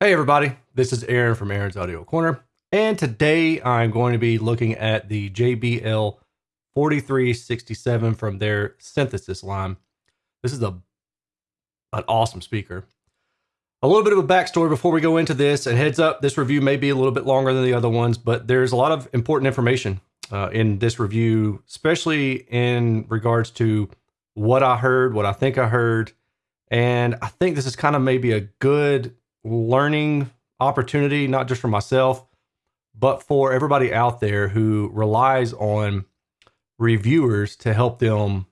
Hey everybody, this is Aaron from Aaron's Audio Corner, and today I'm going to be looking at the JBL 4367 from their synthesis line. This is a an awesome speaker. A little bit of a backstory before we go into this, and heads up, this review may be a little bit longer than the other ones, but there's a lot of important information uh, in this review, especially in regards to what I heard, what I think I heard, and I think this is kind of maybe a good learning opportunity, not just for myself, but for everybody out there who relies on reviewers to help them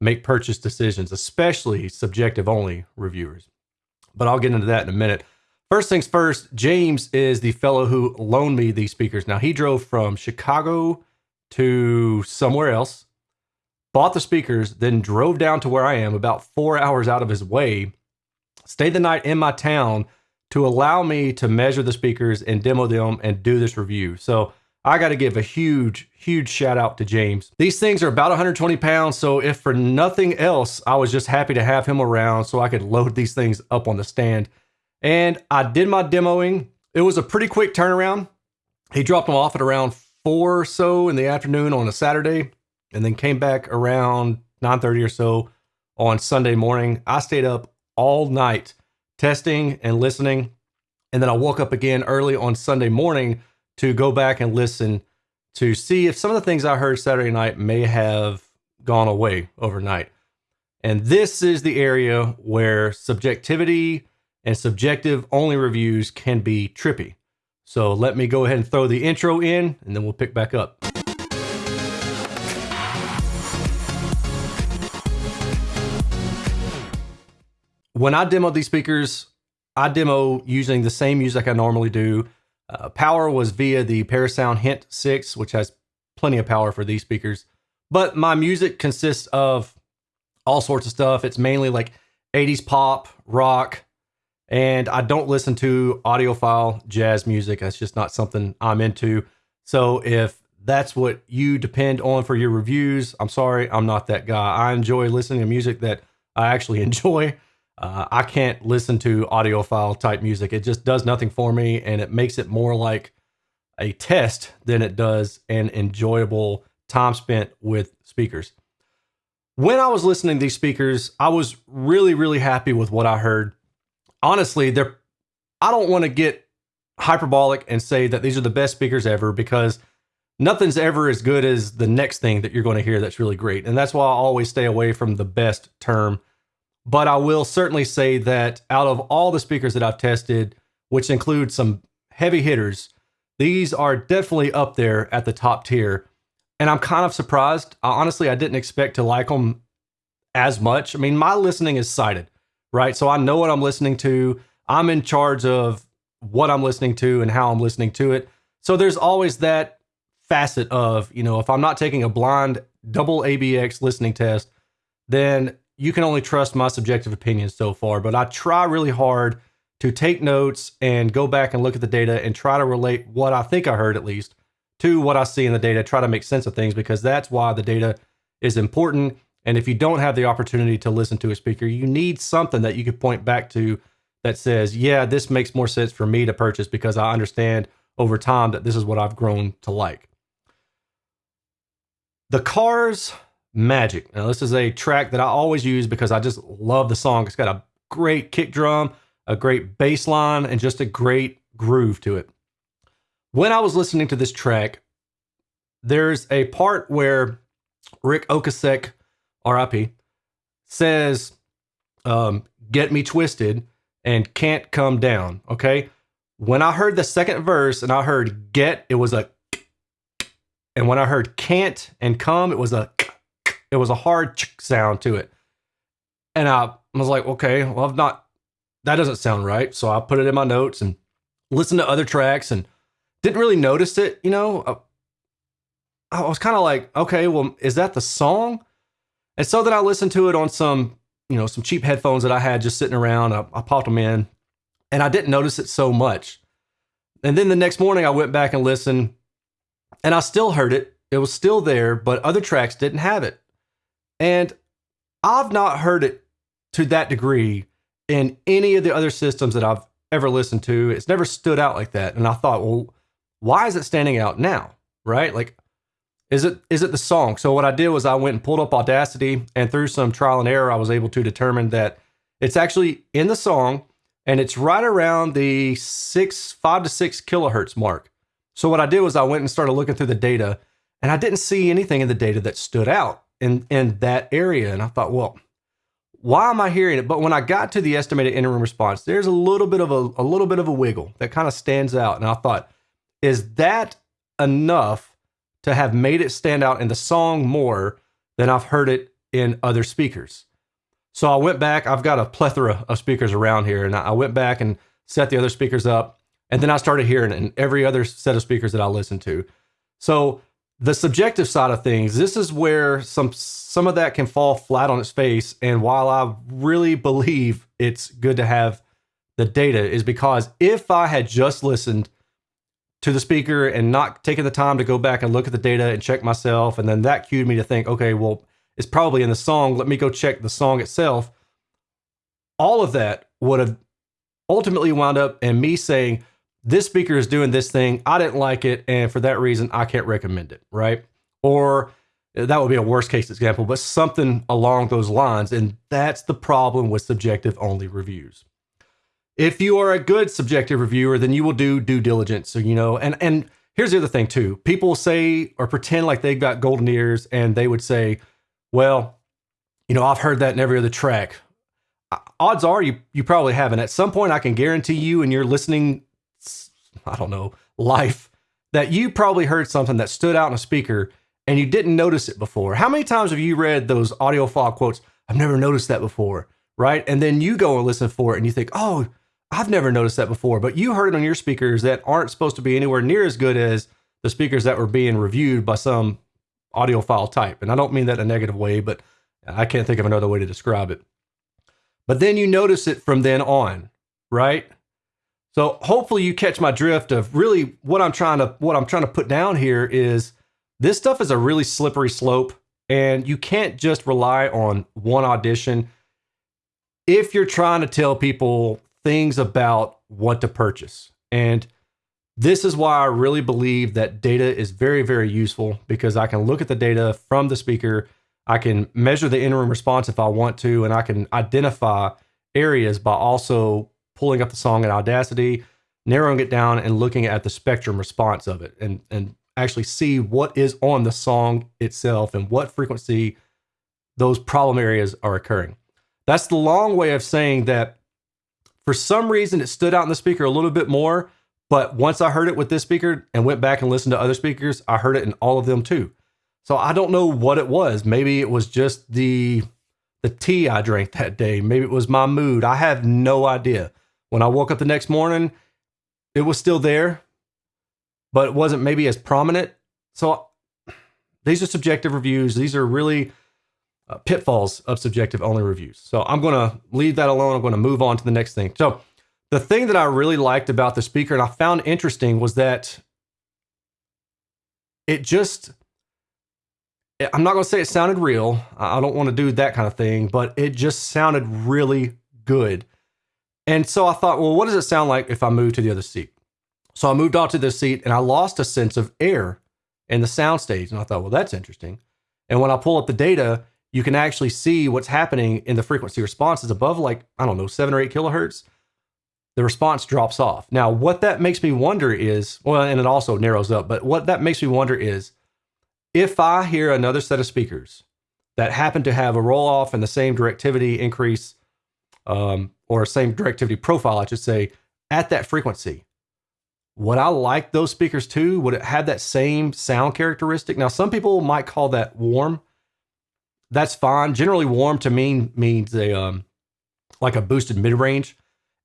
make purchase decisions, especially subjective only reviewers. But I'll get into that in a minute. First things first, James is the fellow who loaned me these speakers. Now, he drove from Chicago to somewhere else, bought the speakers, then drove down to where I am about four hours out of his way stayed the night in my town to allow me to measure the speakers and demo them and do this review. So I got to give a huge, huge shout out to James. These things are about 120 pounds. So if for nothing else, I was just happy to have him around so I could load these things up on the stand. And I did my demoing. It was a pretty quick turnaround. He dropped them off at around four or so in the afternoon on a Saturday and then came back around 9:30 or so on Sunday morning. I stayed up all night testing and listening. And then I woke up again early on Sunday morning to go back and listen to see if some of the things I heard Saturday night may have gone away overnight. And this is the area where subjectivity and subjective only reviews can be trippy. So let me go ahead and throw the intro in and then we'll pick back up. When I demo these speakers, I demo using the same music I normally do. Uh, power was via the Parasound Hint 6, which has plenty of power for these speakers. But my music consists of all sorts of stuff. It's mainly like 80s pop, rock, and I don't listen to audiophile jazz music. That's just not something I'm into. So if that's what you depend on for your reviews, I'm sorry, I'm not that guy. I enjoy listening to music that I actually enjoy. Uh, I can't listen to audiophile type music. It just does nothing for me, and it makes it more like a test than it does an enjoyable time spent with speakers. When I was listening to these speakers, I was really, really happy with what I heard. Honestly, they're I don't want to get hyperbolic and say that these are the best speakers ever because nothing's ever as good as the next thing that you're going to hear that's really great. And that's why I always stay away from the best term but I will certainly say that out of all the speakers that I've tested, which include some heavy hitters, these are definitely up there at the top tier. And I'm kind of surprised. honestly, I didn't expect to like them as much. I mean, my listening is sighted, right? So I know what I'm listening to. I'm in charge of what I'm listening to and how I'm listening to it. So there's always that facet of, you know, if I'm not taking a blind double ABX listening test, then you can only trust my subjective opinions so far, but I try really hard to take notes and go back and look at the data and try to relate what I think I heard at least to what I see in the data, try to make sense of things because that's why the data is important. And if you don't have the opportunity to listen to a speaker, you need something that you could point back to that says, yeah, this makes more sense for me to purchase because I understand over time that this is what I've grown to like. The cars Magic. Now, this is a track that I always use because I just love the song. It's got a great kick drum, a great bass line, and just a great groove to it. When I was listening to this track, there's a part where Ric Ocasek, RIP, says, um, Get me twisted and can't come down. Okay. When I heard the second verse and I heard get, it was a, and when I heard can't and come, it was a, it was a hard sound to it. And I was like, okay, well, I've not, that doesn't sound right. So I put it in my notes and listened to other tracks and didn't really notice it. You know, I, I was kind of like, okay, well, is that the song? And so then I listened to it on some, you know, some cheap headphones that I had just sitting around. I, I popped them in and I didn't notice it so much. And then the next morning I went back and listened and I still heard it. It was still there, but other tracks didn't have it. And I've not heard it to that degree in any of the other systems that I've ever listened to. It's never stood out like that. And I thought, well, why is it standing out now? Right? Like, is it is it the song? So what I did was I went and pulled up Audacity, and through some trial and error, I was able to determine that it's actually in the song, and it's right around the six five to six kilohertz mark. So what I did was I went and started looking through the data, and I didn't see anything in the data that stood out in in that area. And I thought, well, why am I hearing it? But when I got to the estimated in-room response, there's a little bit of a, a little bit of a wiggle that kind of stands out. And I thought, is that enough to have made it stand out in the song more than I've heard it in other speakers? So I went back. I've got a plethora of speakers around here, and I went back and set the other speakers up, and then I started hearing it in every other set of speakers that I listened to. So the subjective side of things, this is where some some of that can fall flat on its face. And while I really believe it's good to have the data, is because if I had just listened to the speaker and not taken the time to go back and look at the data and check myself, and then that cued me to think, okay, well, it's probably in the song. Let me go check the song itself. All of that would have ultimately wound up in me saying, this speaker is doing this thing. I didn't like it. And for that reason, I can't recommend it. Right. Or that would be a worst case example, but something along those lines. And that's the problem with subjective only reviews. If you are a good subjective reviewer, then you will do due diligence. So, you know, and, and, Here's the other thing too. People say or pretend like they've got golden ears and they would say, well, you know, I've heard that in every other track. Odds are you you probably haven't. At some point I can guarantee you and you're listening I don't know, life that you probably heard something that stood out in a speaker and you didn't notice it before. How many times have you read those audiophile quotes? I've never noticed that before, right? And then you go and listen for it and you think, oh, I've never noticed that before. But you heard it on your speakers that aren't supposed to be anywhere near as good as the speakers that were being reviewed by some audiophile type. And I don't mean that in a negative way, but I can't think of another way to describe it. But then you notice it from then on, right? So hopefully you catch my drift of really what I'm trying to what I'm trying to put down here is this stuff is a really slippery slope and you can't just rely on one audition if you're trying to tell people things about what to purchase. And this is why I really believe that data is very, very useful because I can look at the data from the speaker. I can measure the in room response if I want to, and I can identify areas by also pulling up the song in Audacity, narrowing it down, and looking at the spectrum response of it, and and actually see what is on the song itself and what frequency those problem areas are occurring. That's the long way of saying that for some reason it stood out in the speaker a little bit more, but once I heard it with this speaker and went back and listened to other speakers, I heard it in all of them too. So I don't know what it was. Maybe it was just the the tea I drank that day. Maybe it was my mood. I have no idea. When I woke up the next morning, it was still there, but it wasn't maybe as prominent. So these are subjective reviews. These are really uh, pitfalls of subjective only reviews. So I'm going to leave that alone. I'm going to move on to the next thing. So the thing that I really liked about the speaker and I found interesting was that it just I'm not going to say it sounded real. I don't want to do that kind of thing, but it just sounded really good. And so I thought, well, what does it sound like if I move to the other seat? So I moved on to this seat and I lost a sense of air in the soundstage. And I thought, well, that's interesting. And when I pull up the data, you can actually see what's happening in the frequency responses above like, I don't know, seven or eight kilohertz. The response drops off. Now, what that makes me wonder is, well, and it also narrows up, but what that makes me wonder is if I hear another set of speakers that happen to have a roll off and the same directivity increase um, or same directivity profile, I should say, at that frequency. Would I like those speakers too? Would it have that same sound characteristic? Now, some people might call that warm. That's fine. Generally, warm to me means a um, like a boosted mid range.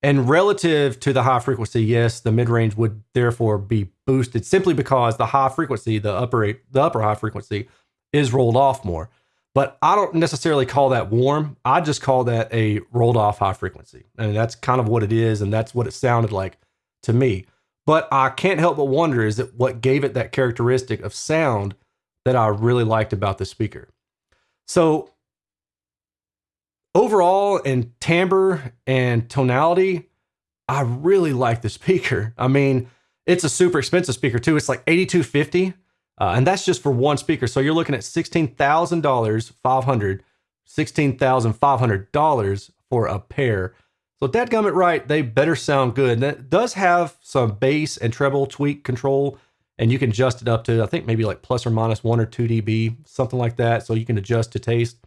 And relative to the high frequency, yes, the mid range would therefore be boosted simply because the high frequency, the upper the upper high frequency, is rolled off more. But I don't necessarily call that warm. I just call that a rolled off high frequency. And that's kind of what it is. And that's what it sounded like to me. But I can't help but wonder is that what gave it that characteristic of sound that I really liked about the speaker. So overall in timbre and tonality, I really like the speaker. I mean, it's a super expensive speaker too. It's like 8250 uh, and that's just for one speaker. So you're looking at $16,000, 500 $16,500 for a pair. So dadgummit right, they better sound good. That does have some bass and treble tweak control, and you can adjust it up to, I think maybe like plus or minus one or two dB, something like that. So you can adjust to taste.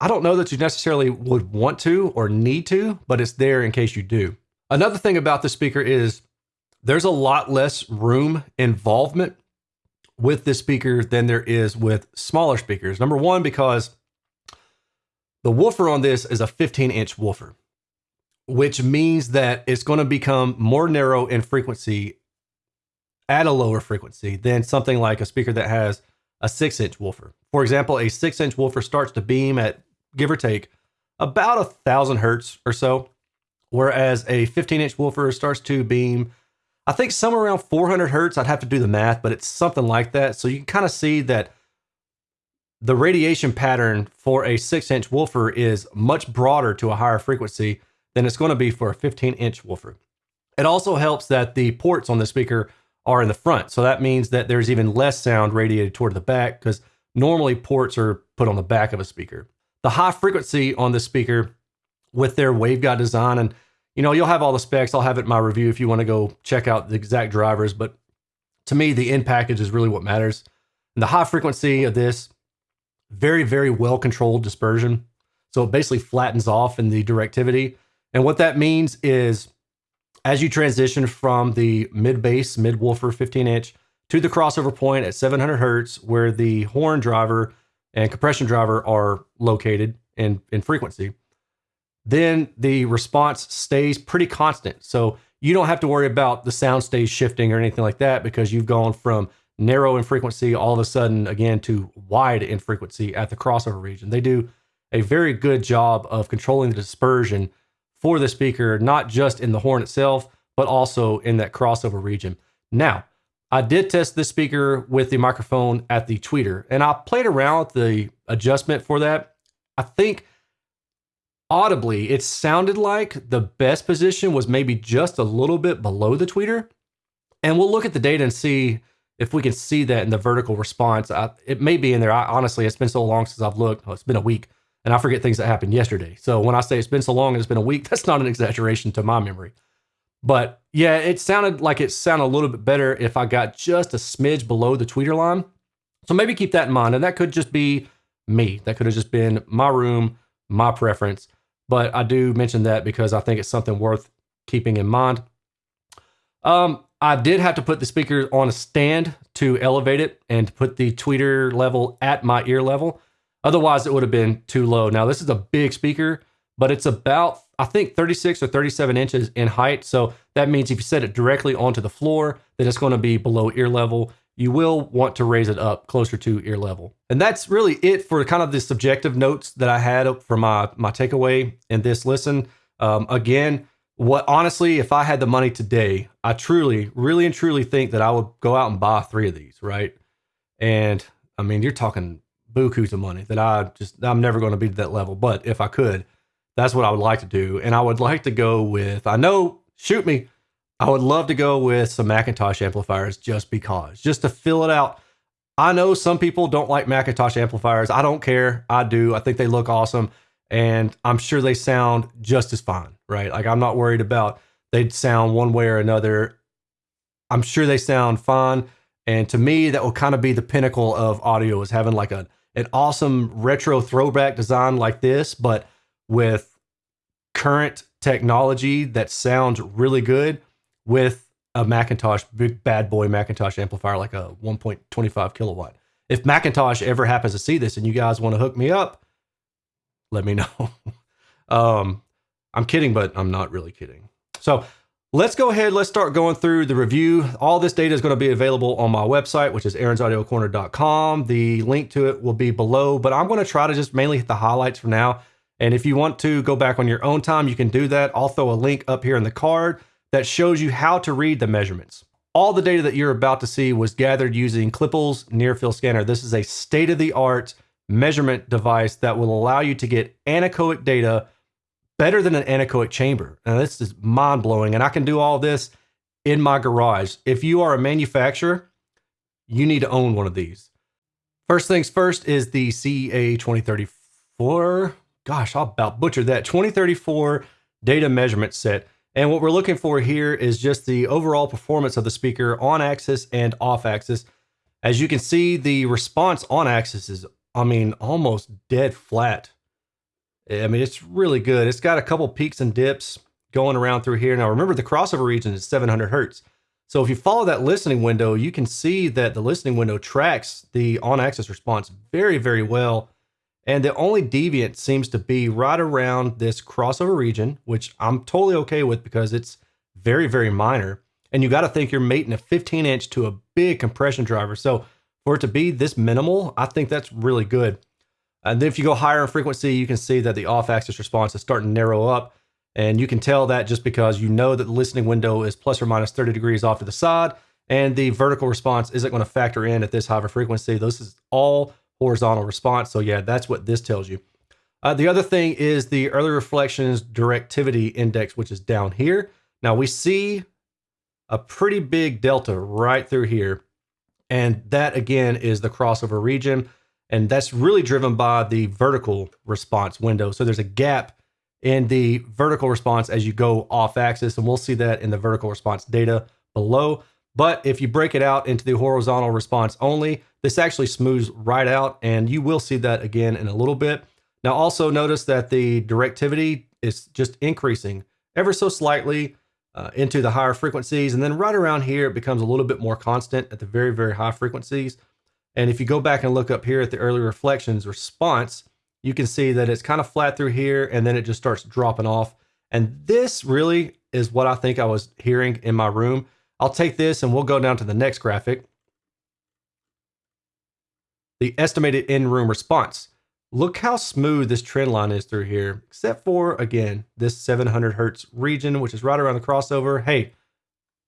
I don't know that you necessarily would want to or need to, but it's there in case you do. Another thing about the speaker is there's a lot less room involvement with this speaker than there is with smaller speakers. Number one, because the woofer on this is a 15 inch woofer, which means that it's going to become more narrow in frequency at a lower frequency than something like a speaker that has a six inch woofer. For example, a six inch woofer starts to beam at give or take about a thousand hertz or so, whereas a 15 inch woofer starts to beam I think somewhere around 400 hertz. I'd have to do the math, but it's something like that. So you can kind of see that the radiation pattern for a six inch woofer is much broader to a higher frequency than it's going to be for a 15 inch woofer. It also helps that the ports on the speaker are in the front. So that means that there's even less sound radiated toward the back because normally ports are put on the back of a speaker. The high frequency on the speaker with their waveguide design and you know, you'll have all the specs. I'll have it in my review if you want to go check out the exact drivers. But to me, the end package is really what matters. And the high frequency of this, very, very well controlled dispersion. So it basically flattens off in the directivity. And what that means is as you transition from the mid bass, mid woofer 15 inch to the crossover point at 700 hertz, where the horn driver and compression driver are located in, in frequency, then the response stays pretty constant. So you don't have to worry about the sound stage shifting or anything like that because you've gone from narrow in frequency all of a sudden again to wide in frequency at the crossover region. They do a very good job of controlling the dispersion for the speaker, not just in the horn itself, but also in that crossover region. Now, I did test this speaker with the microphone at the tweeter and I played around with the adjustment for that. I think audibly, it sounded like the best position was maybe just a little bit below the tweeter. And we'll look at the data and see if we can see that in the vertical response. I, it may be in there. I, honestly, it's been so long since I've looked. Oh, it's been a week, and I forget things that happened yesterday. So when I say it's been so long and it's been a week, that's not an exaggeration to my memory. But yeah, it sounded like it sounded a little bit better if I got just a smidge below the tweeter line. So maybe keep that in mind. And that could just be me. That could have just been my room, my preference. But I do mention that because I think it's something worth keeping in mind. Um, I did have to put the speaker on a stand to elevate it and put the tweeter level at my ear level. Otherwise, it would have been too low. Now, this is a big speaker, but it's about, I think, 36 or 37 inches in height. So that means if you set it directly onto the floor, then it's going to be below ear level you will want to raise it up closer to ear level. And that's really it for kind of the subjective notes that I had for my my takeaway in this listen. Um, again, what honestly, if I had the money today, I truly, really and truly think that I would go out and buy three of these, right? And I mean, you're talking bukus of money that I just I'm never going to be to that level. But if I could, that's what I would like to do. And I would like to go with I know, shoot me. I would love to go with some McIntosh amplifiers just because, just to fill it out. I know some people don't like McIntosh amplifiers. I don't care. I do. I think they look awesome. And I'm sure they sound just as fine, right? Like I'm not worried about they'd sound one way or another. I'm sure they sound fine. And to me, that will kind of be the pinnacle of audio is having like a an awesome retro throwback design like this, but with current technology that sounds really good with a McIntosh, big bad boy McIntosh amplifier like a 1.25 kilowatt. If McIntosh ever happens to see this and you guys want to hook me up, let me know. um, I'm kidding, but I'm not really kidding. So let's go ahead. Let's start going through the review. All this data is going to be available on my website, which is aaronsaudiocorner.com. The link to it will be below, but I'm going to try to just mainly hit the highlights for now. And if you want to go back on your own time, you can do that. I'll throw a link up here in the card that shows you how to read the measurements. All the data that you're about to see was gathered using Klippel's near field scanner. This is a state of the art measurement device that will allow you to get anechoic data better than an anechoic chamber. Now, this is mind blowing. And I can do all this in my garage. If you are a manufacturer, you need to own one of these. First things first is the CEA 2034. Gosh, I'll about butcher that. 2034 data measurement set. And what we're looking for here is just the overall performance of the speaker on axis and off axis. As you can see, the response on axis is, I mean, almost dead flat. I mean, it's really good. It's got a couple peaks and dips going around through here. Now, remember the crossover region is 700 hertz. So if you follow that listening window, you can see that the listening window tracks the on-axis response very, very well. And the only deviant seems to be right around this crossover region, which I'm totally okay with because it's very, very minor. And you got to think you're mating a 15 inch to a big compression driver. So for it to be this minimal, I think that's really good. And then if you go higher in frequency, you can see that the off axis response is starting to narrow up. And you can tell that just because you know that the listening window is plus or minus 30 degrees off to the side. And the vertical response isn't going to factor in at this higher frequency. This is all horizontal response. So yeah, that's what this tells you. Uh, the other thing is the early reflections directivity index, which is down here. Now we see a pretty big delta right through here. And that again is the crossover region. And that's really driven by the vertical response window. So there's a gap in the vertical response as you go off axis. And we'll see that in the vertical response data below. But if you break it out into the horizontal response only, this actually smooths right out and you will see that again in a little bit. Now also notice that the directivity is just increasing ever so slightly uh, into the higher frequencies. And then right around here, it becomes a little bit more constant at the very, very high frequencies. And if you go back and look up here at the early reflections response, you can see that it's kind of flat through here and then it just starts dropping off. And this really is what I think I was hearing in my room. I'll take this and we'll go down to the next graphic. The estimated in-room response. Look how smooth this trend line is through here, except for, again, this 700 hertz region, which is right around the crossover. Hey,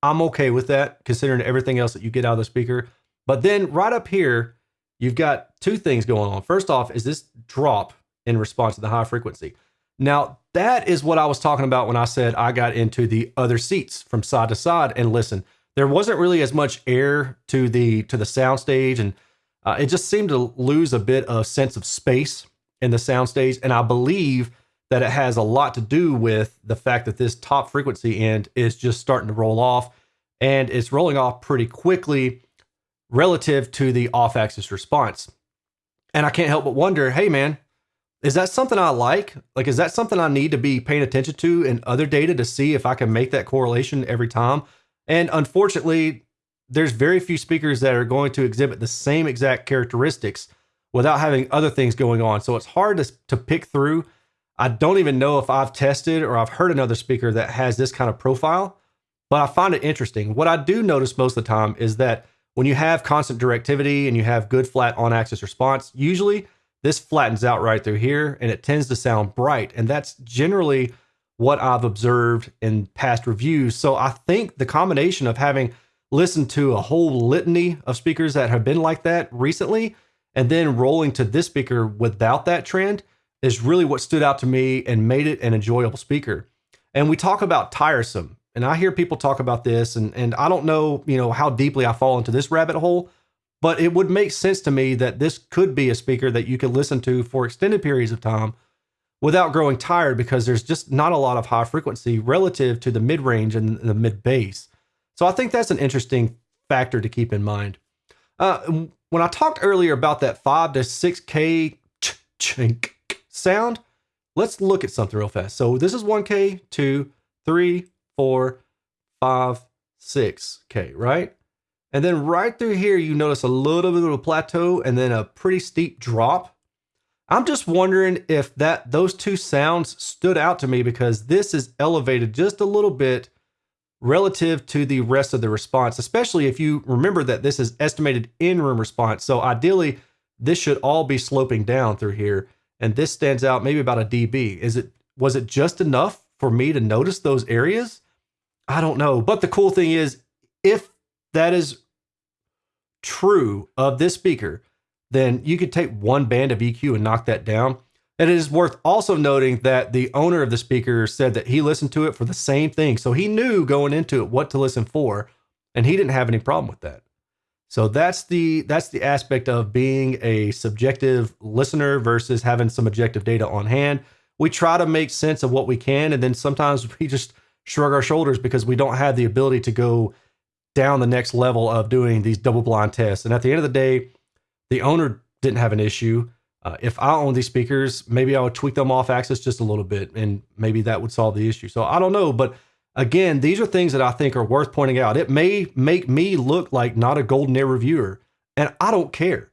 I'm okay with that, considering everything else that you get out of the speaker. But then right up here, you've got two things going on. First off, is this drop in response to the high frequency. Now, that is what I was talking about when I said I got into the other seats from side to side and listen. There wasn't really as much air to the to the soundstage, and uh, it just seemed to lose a bit of sense of space in the soundstage. And I believe that it has a lot to do with the fact that this top frequency end is just starting to roll off, and it's rolling off pretty quickly relative to the off-axis response. And I can't help but wonder, hey man, is that something I like? Like, is that something I need to be paying attention to in other data to see if I can make that correlation every time? And unfortunately, there's very few speakers that are going to exhibit the same exact characteristics without having other things going on. So it's hard to, to pick through. I don't even know if I've tested or I've heard another speaker that has this kind of profile, but I find it interesting. What I do notice most of the time is that when you have constant directivity and you have good flat on axis response, usually this flattens out right through here and it tends to sound bright. And that's generally what I've observed in past reviews. So I think the combination of having listened to a whole litany of speakers that have been like that recently and then rolling to this speaker without that trend is really what stood out to me and made it an enjoyable speaker. And we talk about tiresome, and I hear people talk about this, and, and I don't know, you know, how deeply I fall into this rabbit hole, but it would make sense to me that this could be a speaker that you could listen to for extended periods of time without growing tired because there's just not a lot of high frequency relative to the mid range and the mid bass. So I think that's an interesting factor to keep in mind. Uh, when I talked earlier about that 5 to 6K chink sound, let's look at something real fast. So this is 1K, 2, 3, 4, 5, 6K, right? And then right through here, you notice a little bit of a plateau and then a pretty steep drop. I'm just wondering if that those two sounds stood out to me because this is elevated just a little bit relative to the rest of the response, especially if you remember that this is estimated in-room response. So ideally, this should all be sloping down through here. And this stands out maybe about a dB. Is it was it just enough for me to notice those areas? I don't know. But the cool thing is, if that is true of this speaker, then you could take one band of EQ and knock that down. And it is worth also noting that the owner of the speaker said that he listened to it for the same thing. So he knew going into it what to listen for, and he didn't have any problem with that. So that's the that's the aspect of being a subjective listener versus having some objective data on hand. We try to make sense of what we can, and then sometimes we just shrug our shoulders because we don't have the ability to go down the next level of doing these double blind tests. And at the end of the day, the owner didn't have an issue. Uh, if I own these speakers, maybe I would tweak them off axis just a little bit, and maybe that would solve the issue. So I don't know, but again, these are things that I think are worth pointing out. It may make me look like not a golden ear reviewer, and I don't care.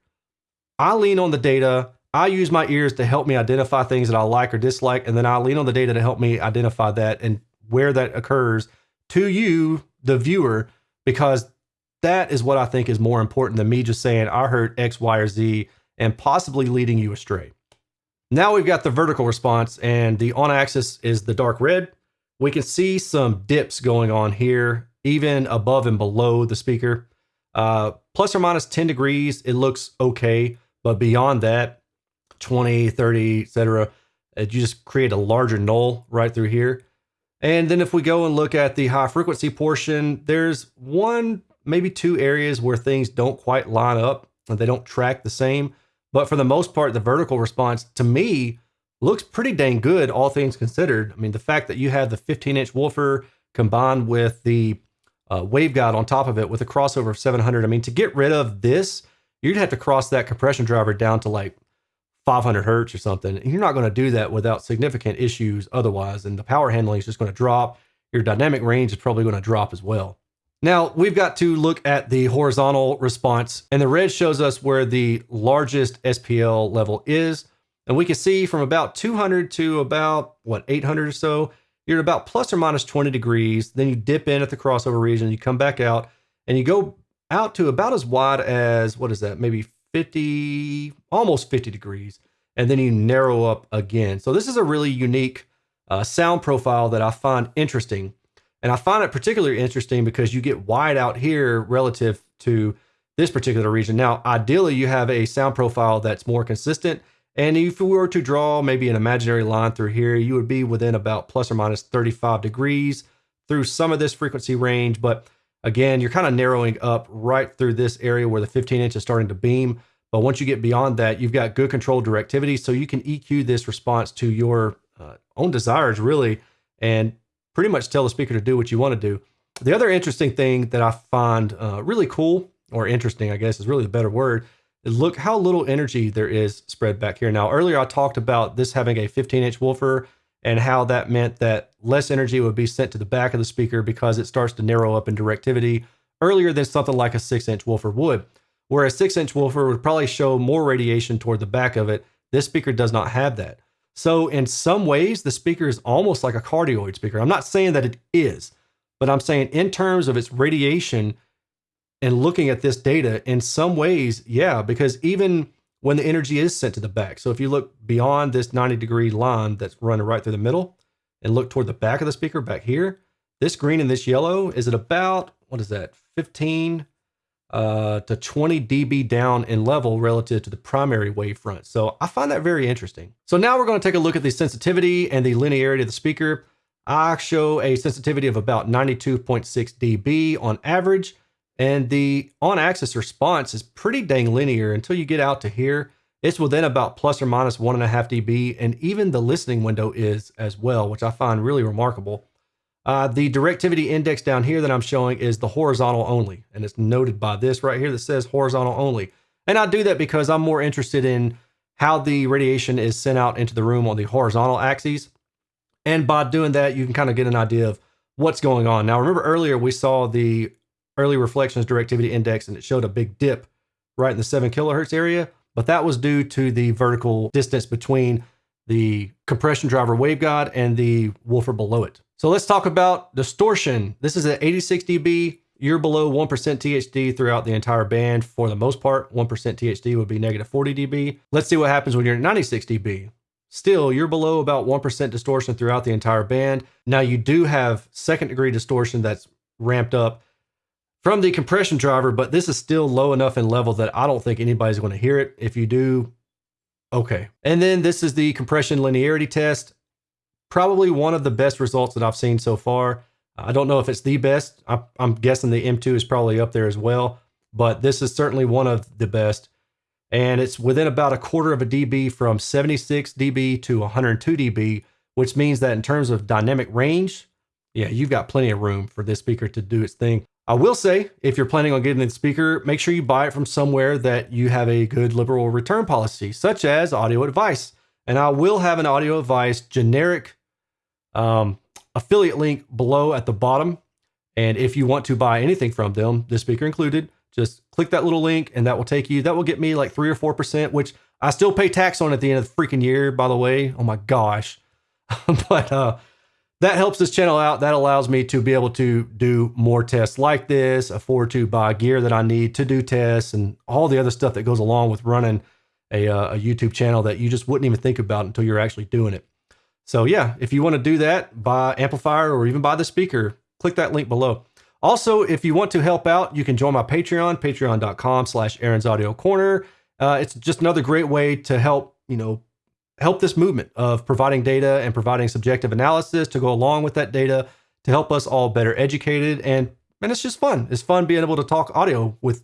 I lean on the data. I use my ears to help me identify things that I like or dislike, and then I lean on the data to help me identify that and where that occurs to you, the viewer, because that is what I think is more important than me just saying I heard X, Y, or Z and possibly leading you astray. Now we've got the vertical response, and the on axis is the dark red. We can see some dips going on here, even above and below the speaker. Uh, plus or minus 10 degrees, it looks okay. But beyond that, 20, 30, etc., you just create a larger null right through here. And then if we go and look at the high frequency portion, there's one, maybe two areas where things don't quite line up and they don't track the same. But for the most part, the vertical response to me looks pretty dang good, all things considered. I mean, the fact that you have the 15 inch woofer combined with the uh, waveguide on top of it with a crossover of 700. I mean, to get rid of this, you'd have to cross that compression driver down to like 500 hertz or something. And you're not going to do that without significant issues otherwise. And the power handling is just going to drop. Your dynamic range is probably going to drop as well. Now we've got to look at the horizontal response and the red shows us where the largest SPL level is. And we can see from about 200 to about what 800 or so, you're at about plus or minus 20 degrees. Then you dip in at the crossover region, you come back out and you go out to about as wide as what is that? Maybe 50, almost 50 degrees. And then you narrow up again. So this is a really unique uh, sound profile that I find interesting. And I find it particularly interesting because you get wide out here relative to this particular region. Now, ideally, you have a sound profile that's more consistent. And if we were to draw maybe an imaginary line through here, you would be within about plus or minus 35 degrees through some of this frequency range. But again, you're kind of narrowing up right through this area where the 15 inch is starting to beam. But once you get beyond that, you've got good control directivity. So you can EQ this response to your uh, own desires, really. And pretty much tell the speaker to do what you want to do. The other interesting thing that I find uh, really cool, or interesting, I guess is really the better word, is look how little energy there is spread back here. Now, earlier I talked about this having a 15 inch woofer and how that meant that less energy would be sent to the back of the speaker because it starts to narrow up in directivity earlier than something like a six inch woofer would. Where a six inch woofer would probably show more radiation toward the back of it, this speaker does not have that. So in some ways, the speaker is almost like a cardioid speaker. I'm not saying that it is, but I'm saying in terms of its radiation and looking at this data, in some ways, yeah, because even when the energy is sent to the back. So if you look beyond this 90 degree line that's running right through the middle and look toward the back of the speaker back here, this green and this yellow is at about, what is that, 15 uh, to 20 dB down in level relative to the primary wavefront. So I find that very interesting. So now we're going to take a look at the sensitivity and the linearity of the speaker. I show a sensitivity of about 92.6 dB on average, and the on-axis response is pretty dang linear until you get out to here. It's within about plus or minus one and a half dB, and even the listening window is as well, which I find really remarkable. Uh, the directivity index down here that I'm showing is the horizontal only, and it's noted by this right here that says horizontal only. And I do that because I'm more interested in how the radiation is sent out into the room on the horizontal axes. And by doing that, you can kind of get an idea of what's going on. Now, remember earlier we saw the early reflections directivity index and it showed a big dip right in the 7 kilohertz area, but that was due to the vertical distance between the compression driver waveguide and the woofer below it. So let's talk about distortion. This is at 86 dB. You're below 1% THD throughout the entire band for the most part. 1% THD would be negative 40 dB. Let's see what happens when you're at 96 dB. Still, you're below about 1% distortion throughout the entire band. Now, you do have second degree distortion that's ramped up from the compression driver, but this is still low enough in level that I don't think anybody's going to hear it. If you do, Okay. And then this is the compression linearity test. Probably one of the best results that I've seen so far. I don't know if it's the best. I'm guessing the M2 is probably up there as well, but this is certainly one of the best. And it's within about a quarter of a dB from 76 dB to 102 dB, which means that in terms of dynamic range, yeah, you've got plenty of room for this speaker to do its thing. I will say, if you're planning on getting a speaker, make sure you buy it from somewhere that you have a good liberal return policy, such as Audio Advice. And I will have an Audio Advice generic um, affiliate link below at the bottom. And if you want to buy anything from them, this speaker included, just click that little link and that will take you, that will get me like three or 4%, which I still pay tax on at the end of the freaking year, by the way. Oh my gosh. but uh, that helps this channel out. That allows me to be able to do more tests like this, afford to buy gear that I need to do tests and all the other stuff that goes along with running a, uh, a YouTube channel that you just wouldn't even think about until you're actually doing it. So yeah, if you want to do that, buy amplifier or even buy the speaker, click that link below. Also, if you want to help out, you can join my Patreon, patreon.com slash Aaron's Audio Corner. Uh, it's just another great way to help, you know, help this movement of providing data and providing subjective analysis to go along with that data to help us all better educated and and it's just fun. It's fun being able to talk audio with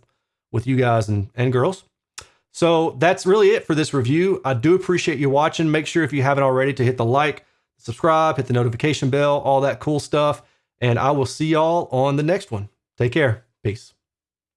with you guys and and girls. So that's really it for this review. I do appreciate you watching. Make sure if you haven't already to hit the like, subscribe, hit the notification bell, all that cool stuff. And I will see y'all on the next one. Take care. Peace.